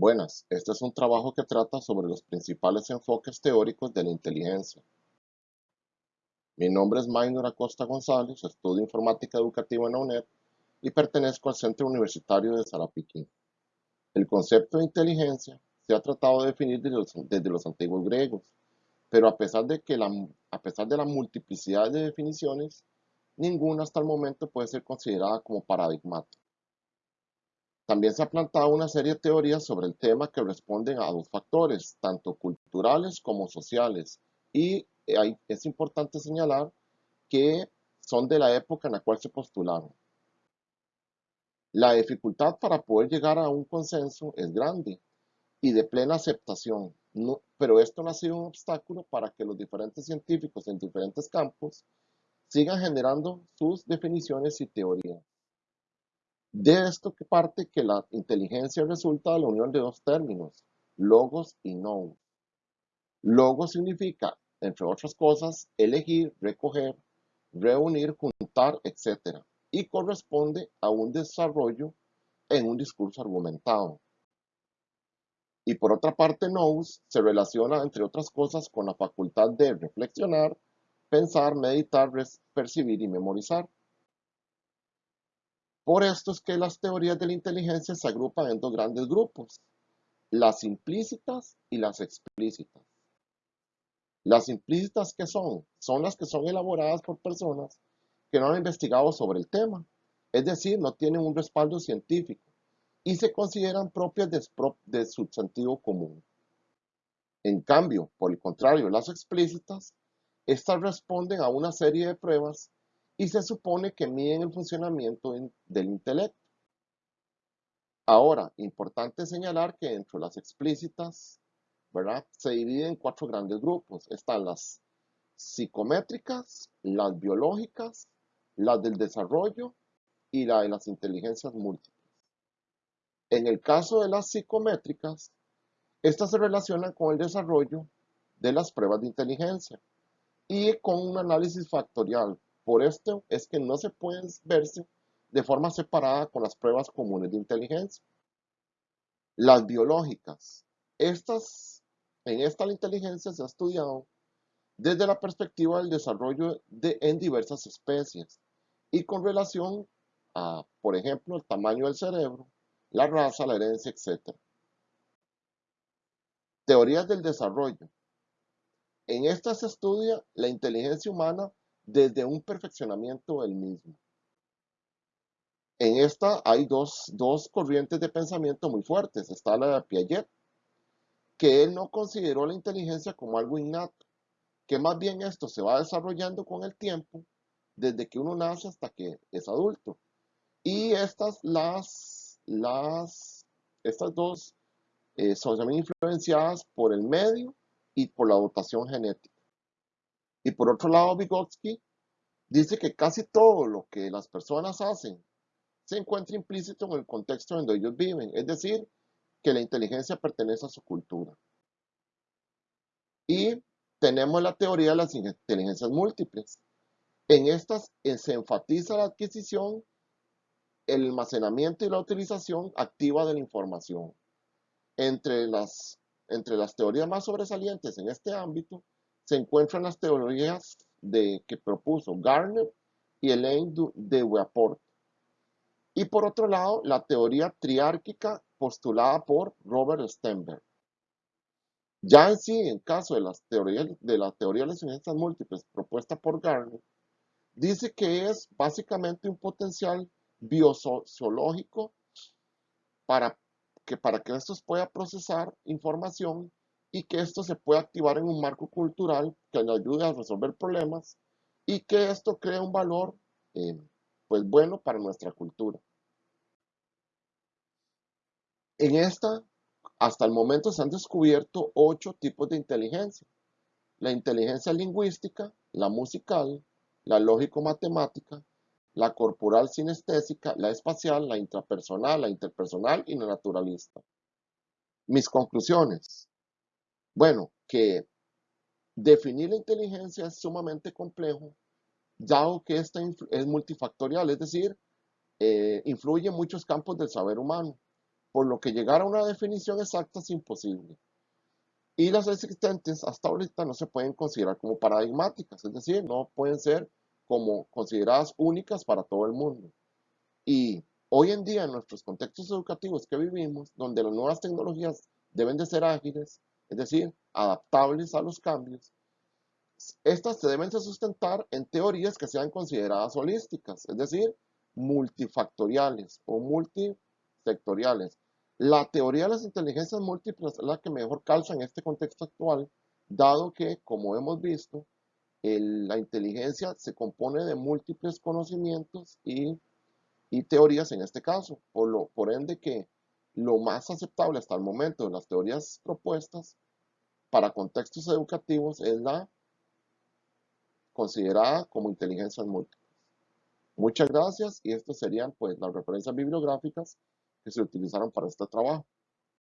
Buenas, este es un trabajo que trata sobre los principales enfoques teóricos de la inteligencia. Mi nombre es Maynor Acosta González, estudio informática educativa en la UNED y pertenezco al Centro Universitario de Sarapiquí. El concepto de inteligencia se ha tratado de definir desde los, antiguos griegos, pero a pesar, de que la, a pesar de la multiplicidad de definiciones, ninguna hasta el momento puede ser considerada como paradigmática. También se ha plantado una serie de teorías sobre el tema que responden a dos factores, tanto culturales como sociales, y es importante señalar que son de la época en la cual se postularon. La dificultad para poder llegar a un consenso es grande y de plena aceptación, pero esto no ha sido un obstáculo para que los diferentes científicos en diferentes campos sigan generando sus definiciones y teorías. De esto que parte que la inteligencia resulta de la unión de dos términos, logos y nous. Logos significa, entre otras cosas, elegir, recoger, reunir, juntar, etc. Y corresponde a un desarrollo en un discurso argumentado. Y por otra parte, nous se relaciona, entre otras cosas, con la facultad de reflexionar, pensar, meditar, percibir y memorizar. Por esto es que las teorías de la inteligencia se agrupan en dos grandes grupos, las implícitas y las explícitas. Las implícitas que son, son las que son elaboradas por personas que no han investigado sobre el tema, es decir, no tienen un respaldo científico y se consideran propias de, de su sentido común. En cambio, por el contrario, las explícitas estas responden a una serie de pruebas y se supone que miden el funcionamiento del intelecto. Ahora, importante señalar que dentro de las explícitas, ¿verdad? Se dividen en cuatro grandes grupos. Están las psicométricas, las biológicas, las del desarrollo y la de las inteligencias múltiples. En el caso de las psicométricas, estas se relacionan con el desarrollo de las pruebas de inteligencia y con un análisis factorial. Por esto es que no se pueden verse de forma separada con las pruebas comunes de inteligencia. Las biológicas. Estas, en esta la inteligencia se ha estudiado desde la perspectiva del desarrollo de, en diversas especies y con relación a, por ejemplo, el tamaño del cerebro, la raza, la herencia, etc. Teorías del desarrollo. En esta se estudia la inteligencia humana desde un perfeccionamiento del mismo. En esta hay dos, corrientes de pensamiento muy fuertes. Está la de Piaget, que él no consideró la inteligencia como algo innato, que más bien esto se va desarrollando con el tiempo, desde que uno nace hasta que es adulto. Y estas, las, las, estas dos eh, son también influenciadas por el medio y por la dotación genética. Y por otro lado, Vygotsky dice que casi todo lo que las personas hacen se encuentra implícito en el contexto donde ellos viven, es decir, que la inteligencia pertenece a su cultura. Y tenemos la teoría de las inteligencias múltiples. En estas eh, se enfatiza la adquisición, el almacenamiento y la utilización activa de la información. Entre las entre las teorías más sobresalientes en este ámbito se encuentran las teorías de, que propuso Garner y Elaine de Weaport. Y por otro lado, la teoría triárquica postulada por Robert Stenberg. Ya en sí, en caso de, las teorías, de la teoría de las ciencias múltiples propuesta por Garner, dice que es básicamente un potencial biosociológico para que para que esto pueda procesar información y que esto se pueda activar en un marco cultural que le ayude a resolver problemas y que esto cree un valor eh, pues bueno para nuestra cultura. En esta, hasta el momento se han descubierto ocho tipos de inteligencia. La inteligencia lingüística, la musical, la lógico-matemática, la corporal sinestésica, la espacial, la intrapersonal, la interpersonal y la naturalista. Mis conclusiones. Bueno, que definir la inteligencia es sumamente complejo, dado que esta es multifactorial, es decir, eh, influye en muchos campos del saber humano. por lo que llegar a una definición exacta es imposible. Y las existentes hasta ahorita no se pueden considerar como paradigmáticas, es decir, no pueden ser como consideradas únicas para todo el mundo. Y hoy en día en nuestros contextos educativos que vivimos, donde las nuevas tecnologías deben de ser ágiles, es decir, adaptables a los cambios, estas se deben de sustentar en teorías que sean consideradas holísticas, es decir, multifactoriales o multisectoriales. La teoría de las inteligencias múltiples es la que mejor calza en este contexto actual, dado que, como hemos visto, la inteligencia se compone de múltiples conocimientos y, teorías en este caso, por ende que lo más aceptable hasta el momento de las teorías propuestas para contextos educativos es la considerada como inteligencias múltiples. Muchas gracias y estas serían pues las referencias bibliográficas que se utilizaron para este trabajo.